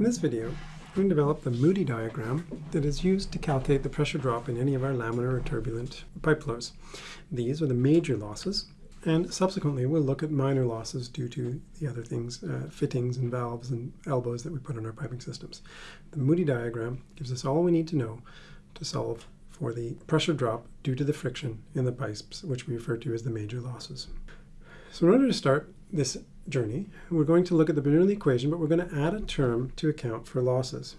In this video, we're going to develop the Moody diagram that is used to calculate the pressure drop in any of our laminar or turbulent pipe flows. These are the major losses, and subsequently we'll look at minor losses due to the other things, uh, fittings and valves and elbows that we put on our piping systems. The Moody diagram gives us all we need to know to solve for the pressure drop due to the friction in the pipes, which we refer to as the major losses. So in order to start this journey, we're going to look at the Bernoulli equation, but we're going to add a term to account for losses.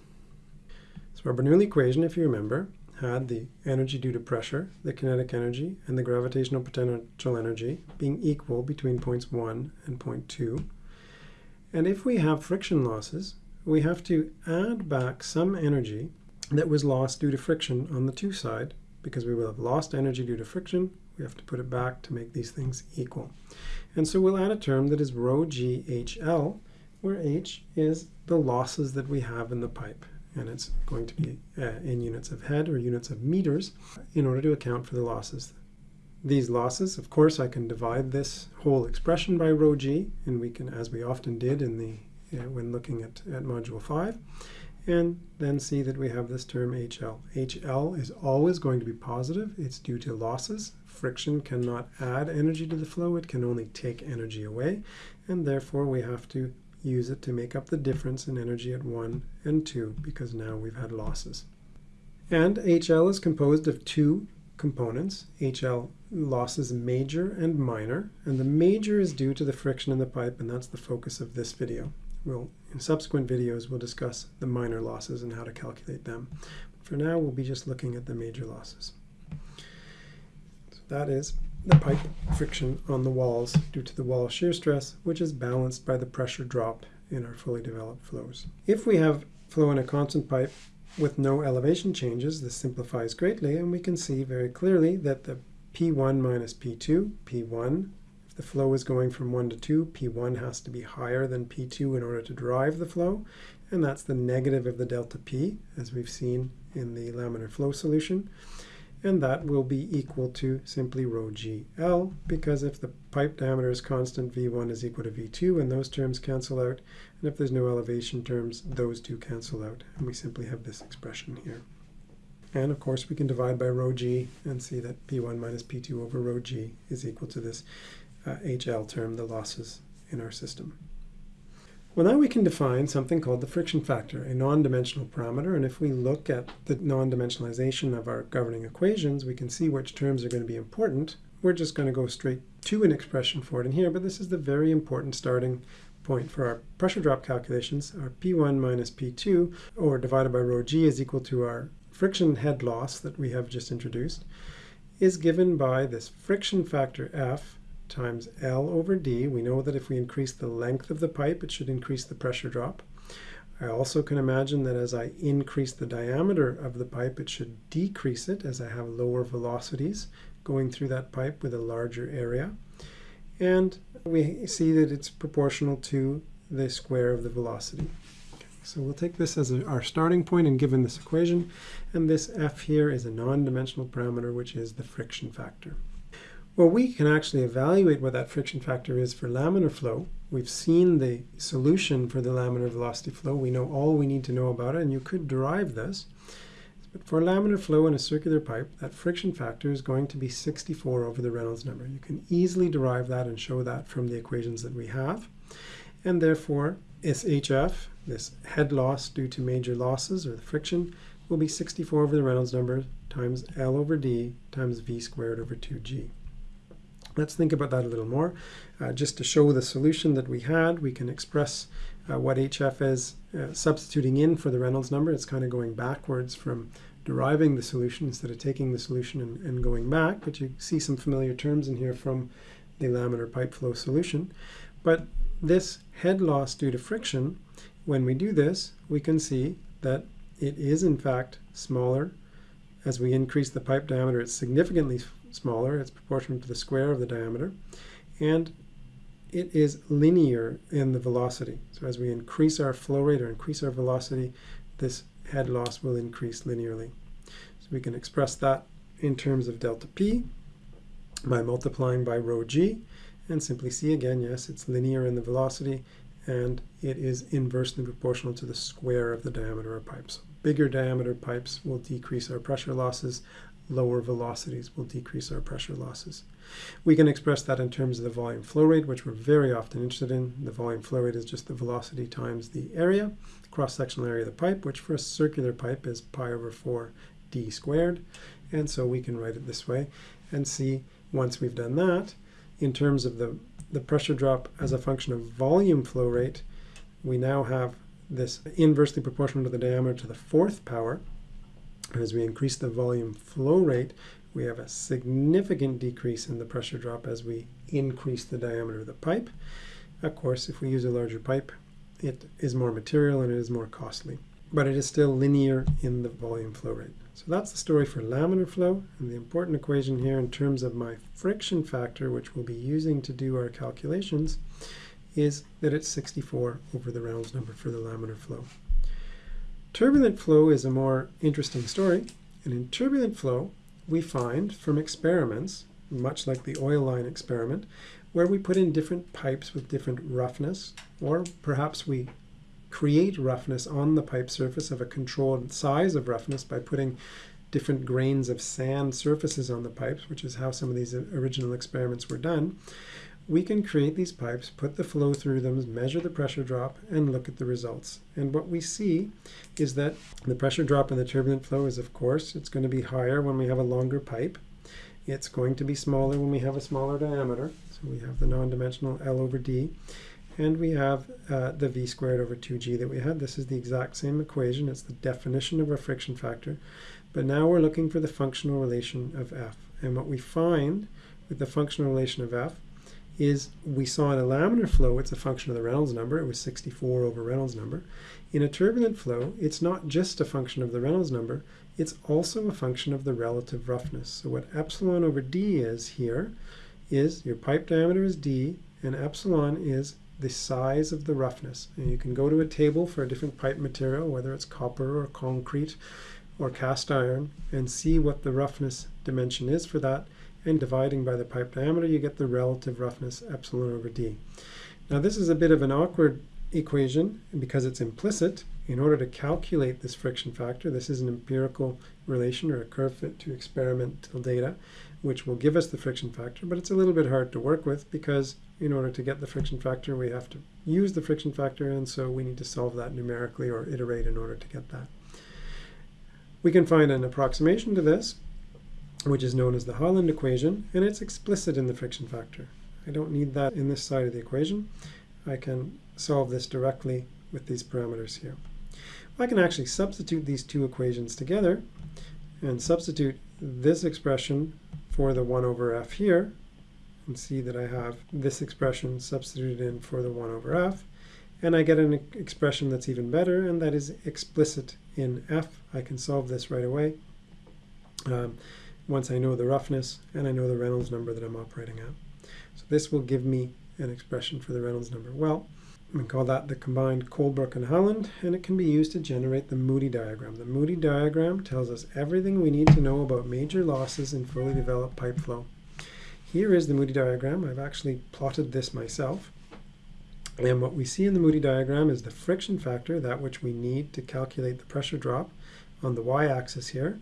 So our Bernoulli equation, if you remember, had the energy due to pressure, the kinetic energy, and the gravitational potential energy being equal between points 1 and point 2. And if we have friction losses, we have to add back some energy that was lost due to friction on the 2 side, because we will have lost energy due to friction, we have to put it back to make these things equal. And so we'll add a term that is rho g HL, where H is the losses that we have in the pipe. And it's going to be uh, in units of head or units of meters in order to account for the losses. These losses, of course, I can divide this whole expression by rho g, and we can, as we often did in the uh, when looking at, at Module 5, and then see that we have this term HL. HL is always going to be positive. It's due to losses. Friction cannot add energy to the flow. It can only take energy away. And therefore, we have to use it to make up the difference in energy at 1 and 2 because now we've had losses. And HL is composed of two components. HL losses major and minor. And the major is due to the friction in the pipe, and that's the focus of this video. We'll, in subsequent videos, we'll discuss the minor losses and how to calculate them. But for now, we'll be just looking at the major losses. So that is the pipe friction on the walls due to the wall shear stress, which is balanced by the pressure drop in our fully developed flows. If we have flow in a constant pipe with no elevation changes, this simplifies greatly, and we can see very clearly that the P1 minus P2, P1 if the flow is going from 1 to 2, P1 has to be higher than P2 in order to drive the flow, and that's the negative of the delta P, as we've seen in the laminar flow solution. And that will be equal to simply rho GL, because if the pipe diameter is constant, V1 is equal to V2, and those terms cancel out. And if there's no elevation terms, those two cancel out. And we simply have this expression here. And of course, we can divide by rho g and see that P1 minus P2 over rho g is equal to this uh, HL term, the losses in our system. Well, now we can define something called the friction factor, a non-dimensional parameter. And if we look at the non-dimensionalization of our governing equations, we can see which terms are going to be important. We're just going to go straight to an expression for it in here, but this is the very important starting point for our pressure drop calculations. Our P1 minus P2, or divided by rho g, is equal to our friction head loss that we have just introduced, is given by this friction factor F times L over D. We know that if we increase the length of the pipe, it should increase the pressure drop. I also can imagine that as I increase the diameter of the pipe, it should decrease it as I have lower velocities going through that pipe with a larger area. And we see that it's proportional to the square of the velocity. so we'll take this as a, our starting point and given this equation, and this f here is a non-dimensional parameter, which is the friction factor. Well, we can actually evaluate what that friction factor is for laminar flow. We've seen the solution for the laminar velocity flow. We know all we need to know about it, and you could derive this. But for laminar flow in a circular pipe, that friction factor is going to be 64 over the Reynolds number. You can easily derive that and show that from the equations that we have. And therefore, SHF, this head loss due to major losses, or the friction, will be 64 over the Reynolds number times L over D times V squared over 2G. Let's think about that a little more. Uh, just to show the solution that we had, we can express uh, what HF is uh, substituting in for the Reynolds number. It's kind of going backwards from deriving the solution instead of taking the solution and, and going back, but you see some familiar terms in here from the laminar pipe flow solution. But this head loss due to friction, when we do this, we can see that it is in fact smaller. As we increase the pipe diameter, it's significantly smaller. It's proportional to the square of the diameter. And it is linear in the velocity. So as we increase our flow rate or increase our velocity, this head loss will increase linearly. So we can express that in terms of delta P by multiplying by rho g and simply see again, yes, it's linear in the velocity and it is inversely proportional to the square of the diameter of pipes. Bigger diameter pipes will decrease our pressure losses, lower velocities will decrease our pressure losses. We can express that in terms of the volume flow rate, which we're very often interested in. The volume flow rate is just the velocity times the area, cross-sectional area of the pipe, which for a circular pipe is pi over 4 d squared. And so we can write it this way and see once we've done that, in terms of the, the pressure drop as a function of volume flow rate, we now have this inversely proportional to the diameter to the fourth power. As we increase the volume flow rate, we have a significant decrease in the pressure drop as we increase the diameter of the pipe. Of course, if we use a larger pipe, it is more material and it is more costly. But it is still linear in the volume flow rate. So that's the story for laminar flow. And the important equation here in terms of my friction factor, which we'll be using to do our calculations, is that it's 64 over the Reynolds number for the laminar flow. Turbulent flow is a more interesting story. And in turbulent flow, we find from experiments, much like the oil line experiment, where we put in different pipes with different roughness, or perhaps we create roughness on the pipe surface of a controlled size of roughness by putting different grains of sand surfaces on the pipes, which is how some of these original experiments were done, we can create these pipes, put the flow through them, measure the pressure drop, and look at the results. And what we see is that the pressure drop in the turbulent flow is, of course, it's going to be higher when we have a longer pipe. It's going to be smaller when we have a smaller diameter. So we have the non-dimensional L over D. And we have uh, the v squared over 2g that we had. This is the exact same equation. It's the definition of a friction factor. But now we're looking for the functional relation of f. And what we find with the functional relation of f is we saw in a laminar flow, it's a function of the Reynolds number. It was 64 over Reynolds number. In a turbulent flow, it's not just a function of the Reynolds number, it's also a function of the relative roughness. So what epsilon over d is here is your pipe diameter is d, and epsilon is the size of the roughness. And you can go to a table for a different pipe material, whether it's copper or concrete or cast iron, and see what the roughness dimension is for that. And dividing by the pipe diameter, you get the relative roughness epsilon over d. Now this is a bit of an awkward equation because it's implicit. In order to calculate this friction factor, this is an empirical relation or a curve fit to experimental data, which will give us the friction factor, but it's a little bit hard to work with because in order to get the friction factor, we have to use the friction factor, and so we need to solve that numerically or iterate in order to get that. We can find an approximation to this, which is known as the Haaland equation, and it's explicit in the friction factor. I don't need that in this side of the equation. I can solve this directly with these parameters here. I can actually substitute these two equations together and substitute this expression for the 1 over f here and see that I have this expression substituted in for the 1 over f and I get an expression that's even better and that is explicit in f. I can solve this right away um, once I know the roughness and I know the Reynolds number that I'm operating at. So this will give me an expression for the Reynolds number. Well, we call that the combined Colebrook and Haaland, and it can be used to generate the Moody diagram. The Moody diagram tells us everything we need to know about major losses in fully developed pipe flow. Here is the Moody diagram. I've actually plotted this myself. And what we see in the Moody diagram is the friction factor, that which we need to calculate the pressure drop on the y-axis here.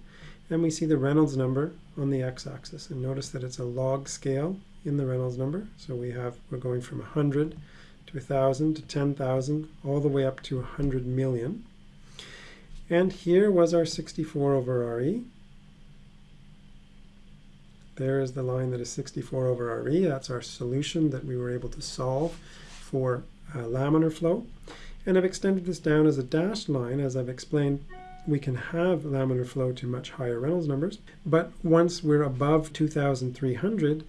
And we see the Reynolds number on the x-axis. And notice that it's a log scale in the Reynolds number. So we have, we're going from 100 to 1,000 to 10,000, all the way up to 100 million. And here was our 64 over RE. There is the line that is 64 over RE. That's our solution that we were able to solve for uh, laminar flow. And I've extended this down as a dashed line. As I've explained, we can have laminar flow to much higher Reynolds numbers. But once we're above 2,300,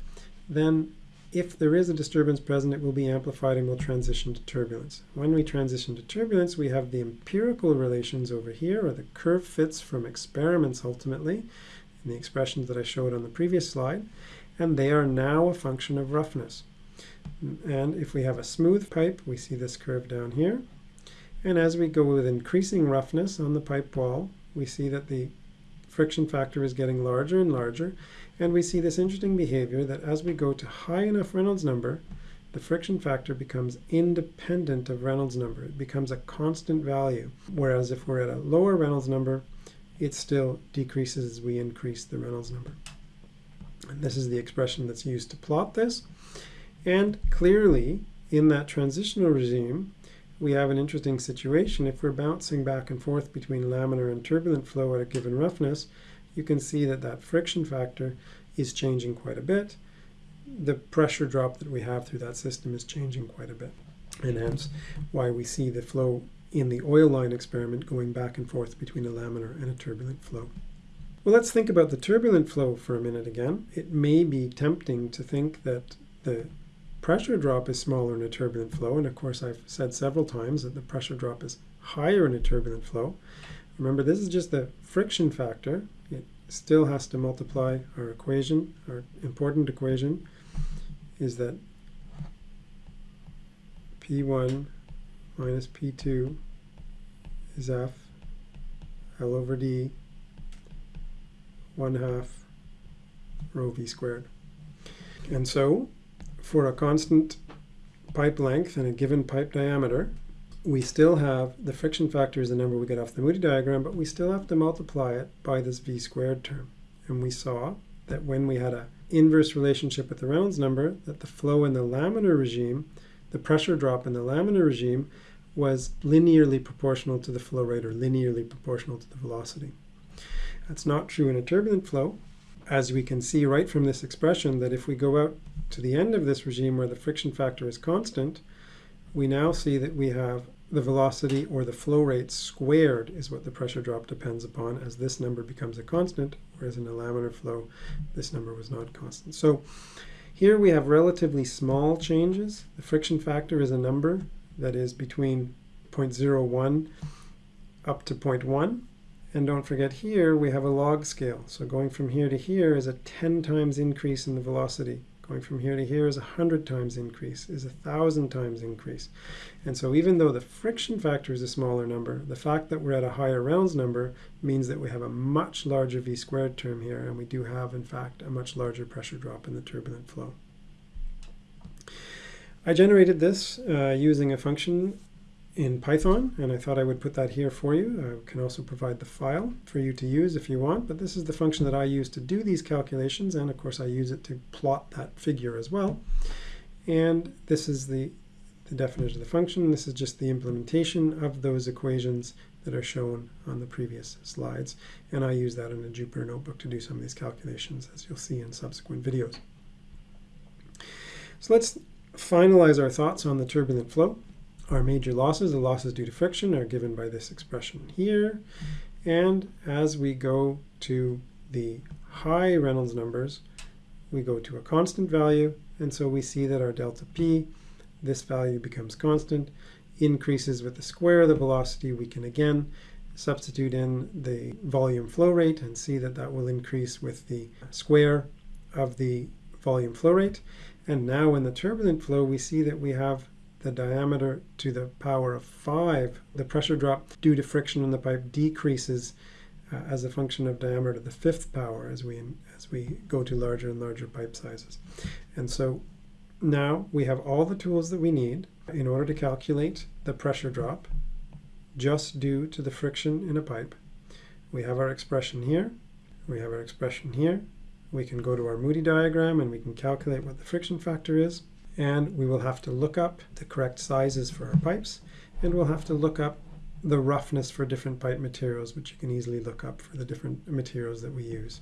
then if there is a disturbance present, it will be amplified and will transition to turbulence. When we transition to turbulence, we have the empirical relations over here, or the curve fits from experiments ultimately, in the expressions that I showed on the previous slide, and they are now a function of roughness. And if we have a smooth pipe, we see this curve down here. And as we go with increasing roughness on the pipe wall, we see that the friction factor is getting larger and larger, and we see this interesting behavior that as we go to high enough Reynolds number, the friction factor becomes independent of Reynolds number. It becomes a constant value. Whereas if we're at a lower Reynolds number, it still decreases as we increase the Reynolds number. And this is the expression that's used to plot this. And clearly, in that transitional regime, we have an interesting situation. If we're bouncing back and forth between laminar and turbulent flow at a given roughness, you can see that that friction factor is changing quite a bit. The pressure drop that we have through that system is changing quite a bit. And hence why we see the flow in the oil line experiment going back and forth between a laminar and a turbulent flow. Well, let's think about the turbulent flow for a minute again. It may be tempting to think that the pressure drop is smaller in a turbulent flow, and of course I've said several times that the pressure drop is higher in a turbulent flow. Remember, this is just the friction factor. It still has to multiply our equation. Our important equation is that P1 minus P2 is F L over D 1 half rho V squared. And so for a constant pipe length and a given pipe diameter, we still have the friction factor is the number we get off the Moody diagram, but we still have to multiply it by this v squared term. And we saw that when we had an inverse relationship with the Reynolds number, that the flow in the laminar regime, the pressure drop in the laminar regime, was linearly proportional to the flow rate or linearly proportional to the velocity. That's not true in a turbulent flow, as we can see right from this expression that if we go out to the end of this regime where the friction factor is constant, we now see that we have the velocity or the flow rate squared is what the pressure drop depends upon as this number becomes a constant, whereas in a laminar flow, this number was not constant. So here we have relatively small changes. The friction factor is a number that is between 0.01 up to 0.1. And don't forget here we have a log scale. So going from here to here is a 10 times increase in the velocity. Going from here to here is a 100 times increase, is a 1,000 times increase. And so even though the friction factor is a smaller number, the fact that we're at a higher Reynolds number means that we have a much larger v squared term here, and we do have, in fact, a much larger pressure drop in the turbulent flow. I generated this uh, using a function in Python, and I thought I would put that here for you. I can also provide the file for you to use if you want, but this is the function that I use to do these calculations, and of course I use it to plot that figure as well. And this is the, the definition of the function. This is just the implementation of those equations that are shown on the previous slides, and I use that in a Jupyter notebook to do some of these calculations, as you'll see in subsequent videos. So let's finalize our thoughts on the turbulent flow. Our major losses, the losses due to friction, are given by this expression here. And as we go to the high Reynolds numbers, we go to a constant value. And so we see that our delta P, this value becomes constant, increases with the square of the velocity. We can again substitute in the volume flow rate and see that that will increase with the square of the volume flow rate. And now in the turbulent flow, we see that we have the diameter to the power of 5, the pressure drop due to friction in the pipe decreases uh, as a function of diameter to the fifth power as we, as we go to larger and larger pipe sizes. And so now we have all the tools that we need in order to calculate the pressure drop just due to the friction in a pipe. We have our expression here. We have our expression here. We can go to our Moody diagram and we can calculate what the friction factor is and we will have to look up the correct sizes for our pipes and we'll have to look up the roughness for different pipe materials which you can easily look up for the different materials that we use.